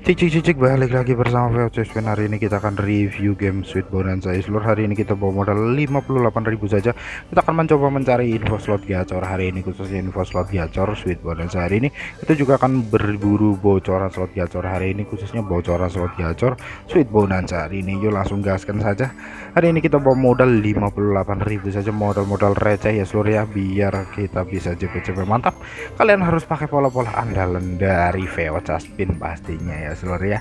Cik cik cik, balik lagi bersama VOC Spin hari ini kita akan review game Sweet Bonanza seluruh hari ini kita bawa modal 58.000 saja. Kita akan mencoba mencari info slot gacor. Hari ini khususnya info slot gacor Sweet Bonanza hari ini kita juga akan berburu bocoran slot gacor. Hari ini khususnya bocoran slot gacor Sweet Bonanza hari ini yuk langsung gaskan saja. Hari ini kita bawa modal 58.000 saja. Modal-modal receh ya seluruh ya biar kita bisa cepet-cepet. Mantap. Kalian harus pakai pola-pola andalan dari VOC Spin pastinya ya ya seluruh ya.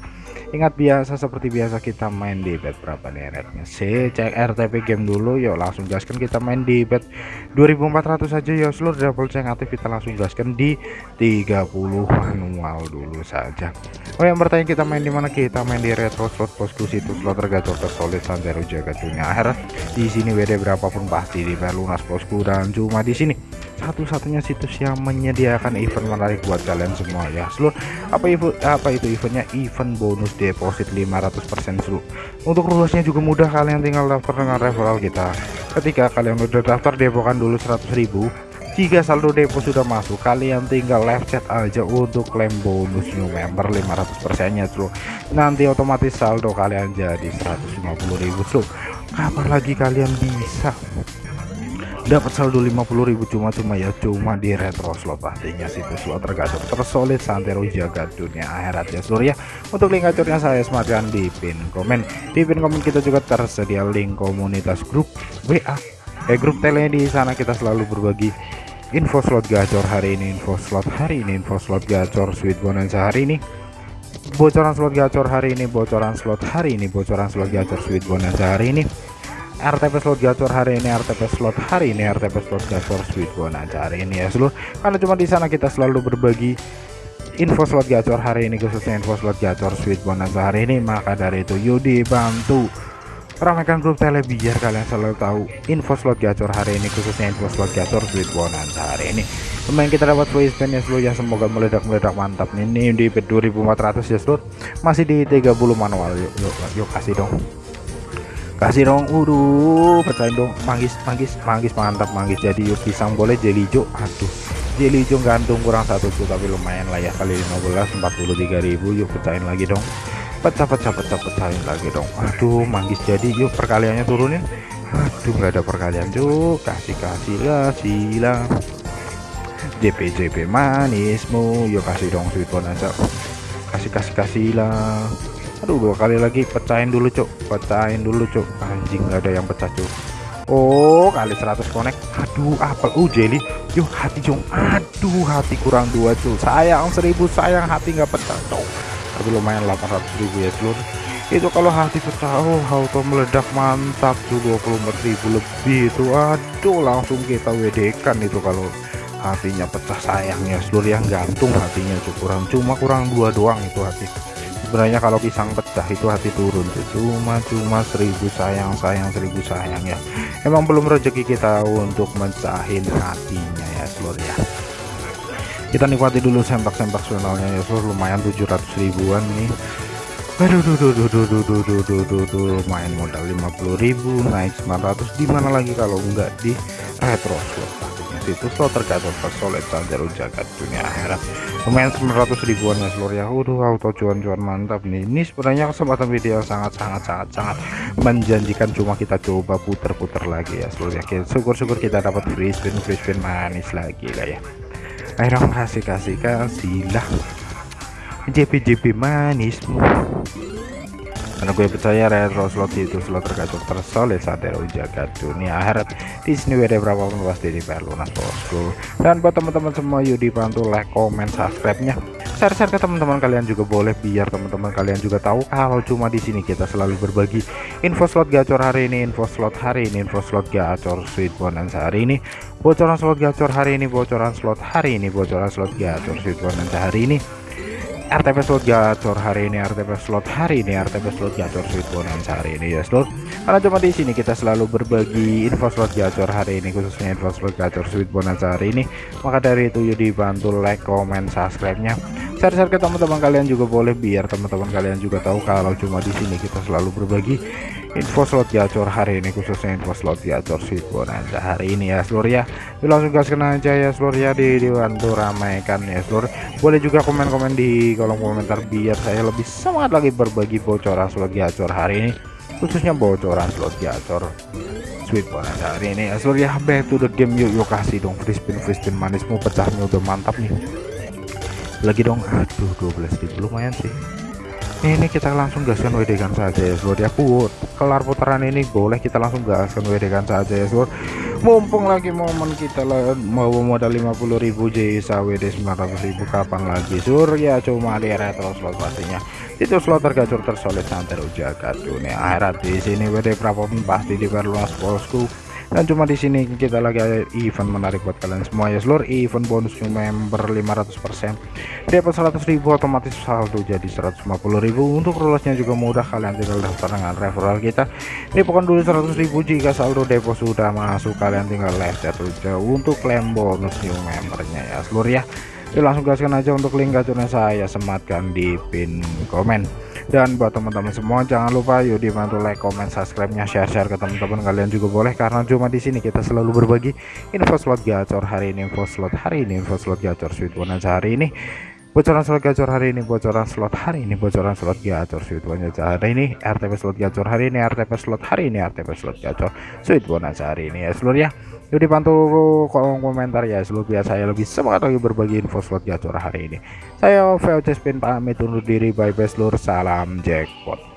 Ingat biasa seperti biasa kita main di bet berapa nih rate C cek RTP game dulu yuk langsung gaskan kita main di bet 2400 saja ya seluruh double check aktif kita langsung gaskan di 30 manual dulu saja. Oh yang bertanya kita main di mana? Kita main di retro slot bosku situs slot tergacor tersolid santero jaga dunia. Akhirat di sini WD berapapun pasti di lunas bosku. Dan cuma di sini satu-satunya situs yang menyediakan event menarik buat kalian semua ya. Seluruh apa itu apa itu eventnya? Event bonus deposit 500% seluruh untuk lulusnya juga mudah kalian tinggal daftar dengan referral kita. Ketika kalian udah daftar depokan dulu 100.000 jika saldo depo sudah masuk kalian tinggal live chat aja untuk klaim bonus new member 500% nya seluruh nanti otomatis saldo kalian jadi 150.000 seluruh kapan lagi kalian bisa dapat saldo 50.000 cuma-cuma ya cuma di retro slot pastinya situs slot tergacor tersolid santero jaga dunia akhirat ya seluruh ya untuk link gacornya saya sematkan di pin komen. Di pin komen kita juga tersedia link komunitas grup WA eh grup tele di sana kita selalu berbagi info slot gacor hari ini info slot hari ini info slot gacor sweet bonanza hari ini. Bocoran slot gacor hari ini bocoran slot hari ini bocoran slot gacor sweet bonanza hari ini RTP slot gacor hari ini RTP slot hari ini RTP slot gacor sweet bonanza hari ini ya seluruh. Karena cuma di sana kita selalu berbagi info slot gacor hari ini khususnya info slot gacor sweet bonanza hari ini. Maka dari itu Yudi bantu ramaikan grup tele biar kalian selalu tahu info slot gacor hari ini khususnya info slot gacor sweet bonanza hari ini. Pemain kita dapat free spin ya seluruh. Ya semoga meledak-meledak mantap. Ini di 2400 ya seluruh. Masih di 30 manual. Yuk yuk, yuk kasih dong kasih dong udah pecahin dong. Manggis manggis manggis mantap manggis. Jadi yuk pisang boleh jeli hijau aduh jeli hijau gantung kurang satu tuh tapi lumayan lah ya. Kali 15 43.000 yuk pecahin lagi dong. Pecah pecah pecah pecahin lagi dong. Aduh manggis. Jadi yuk perkaliannya turunin. Aduh nggak ada perkalian tuh kasih kasih lah. Silang JP JP manismu. Yuk kasih dong sweet bonanza kasih kasih kasih lah aduh dua kali lagi pecahin dulu cuk. Pecahin dulu cuk. Anjing nggak ada yang pecah cuk. Oh kali 100 connect. Aduh apel. Uh jelly. Yuk hati cung aduh hati kurang dua cuk. Sayang seribu sayang hati nggak pecah cuk. Tapi lumayan 800 ribu ya seluruh itu kalau hati pecah oh auto meledak. Mantap tuh 24.000 lebih itu aduh langsung kita WD kan itu kalau hatinya pecah. Sayangnya seluruh yang gantung hatinya cukup kurang cuma kurang dua doang itu hati sebenarnya kalau pisang pecah itu hati turun cuma cuma seribu sayang sayang seribu sayang ya. Emang belum rezeki kita untuk mencahin hatinya ya seluruh ya. Kita nikmati dulu sempak-sempak channelnya ya seluruh lumayan 700 ribuan nih. Aduh duh duh duh duh duh duh duh duh duh duh. Main modal 50.000 naik 900 di mana lagi kalau enggak di retro slot itu slot tergantung solid sanjaro jagat dunia akhirat. Lumayan 900 ribuan ya seluruh ya? Udah auto cuan-cuan mantap nih. Ini sebenarnya kesempatan video sangat sangat sangat sangat menjanjikan cuma kita coba puter-puter lagi ya seluruh ya syukur-syukur kita dapat free spin free spin manis lagi lah ya. Ayo kasih kasih kasih lah JP JP manismu karena gue percaya retro slot itu slot tergacor tersolid saat jaga dunia akhirat. Di sini WD berapapun pasti di lunas bosku. Dan buat teman-teman semua yuk dibantu like comment subscribe nya share-share ke teman-teman kalian juga boleh biar teman-teman kalian juga tahu kalau cuma di sini kita selalu berbagi info slot gacor hari ini info slot hari ini info slot gacor sweet bonanza hari ini bocoran slot gacor hari ini bocoran slot hari ini bocoran slot gacor sweet bonanza hari ini RTP slot gacor hari ini RTP slot hari ini RTP slot gacor sweet bonanza hari ini ya slot. Karena cuma di sini kita selalu berbagi info slot gacor hari ini khususnya info slot gacor sweet bonanza hari ini. Maka dari itu yuk dibantu like comment subscribe nya share-share ke teman-teman kalian juga boleh biar teman-teman kalian juga tahu kalau cuma di sini kita selalu berbagi info slot gacor hari ini khususnya info slot gacor sweet bonanza hari ini ya seluruh ya. Yuk langsung gaskan aja ya seluruh ya di dibantu ramaikan ya seluruh boleh juga komen-komen di kolom komentar biar saya lebih semangat lagi berbagi bocoran slot gacor hari ini. Khususnya bocoran slot gacor sweet bonanza hari ini ya seluruh ya back to the game. Yuk yuk kasih dong free spin free spin manismu pecahnya udah mantap nih. Lagi dong aduh 12 ribu lumayan sih ini kita langsung gaskan WD kan saja ya seluruh ya put. Kelar putaran ini boleh kita langsung gaskan WD kan saja ya seluruh mumpung lagi momen kita mau modal 50.000 JSA WD 900.000 kapan lagi sur? Ya cuma di retro slot pastinya. Itu slot tergacor tersolid santai jaga dunia. Akhirat di sini WD berapapun pasti diperluas bosku dan cuma di sini kita lagi ada event menarik buat kalian semua ya. Seluruh event bonus member 500% dapat 100.000 otomatis saldo jadi 150.000 untuk lolosnya juga mudah kalian tinggal daftar dengan referral kita. Ini pokoknya dulu 100.000 jika saldo depo sudah masuk kalian tinggal left saja untuk klaim bonus new membernya ya seluruh ya. Yuk langsung gaskan aja untuk link gacornya saya sematkan di pin komen dan buat teman-teman semua jangan lupa yuk dibantu like comment subscribe nya share share ke teman-teman kalian juga boleh. Karena cuma di sini kita selalu berbagi info slot gacor hari ini info slot hari ini info slot gacor sweet bonanza hari ini bocoran slot gacor hari ini bocoran slot hari ini bocoran slot gacor. Sweet bonanza hari ini RTP slot gacor hari ini RTP slot hari ini RTP slot gacor. Sweet bonanza hari ini ya seluruh ya yuk kolom komentar ya seluruh biar saya lebih semangat lagi berbagi info slot gacor hari ini. Saya VOC Spin pamit undur diri bye bye seluruh salam jackpot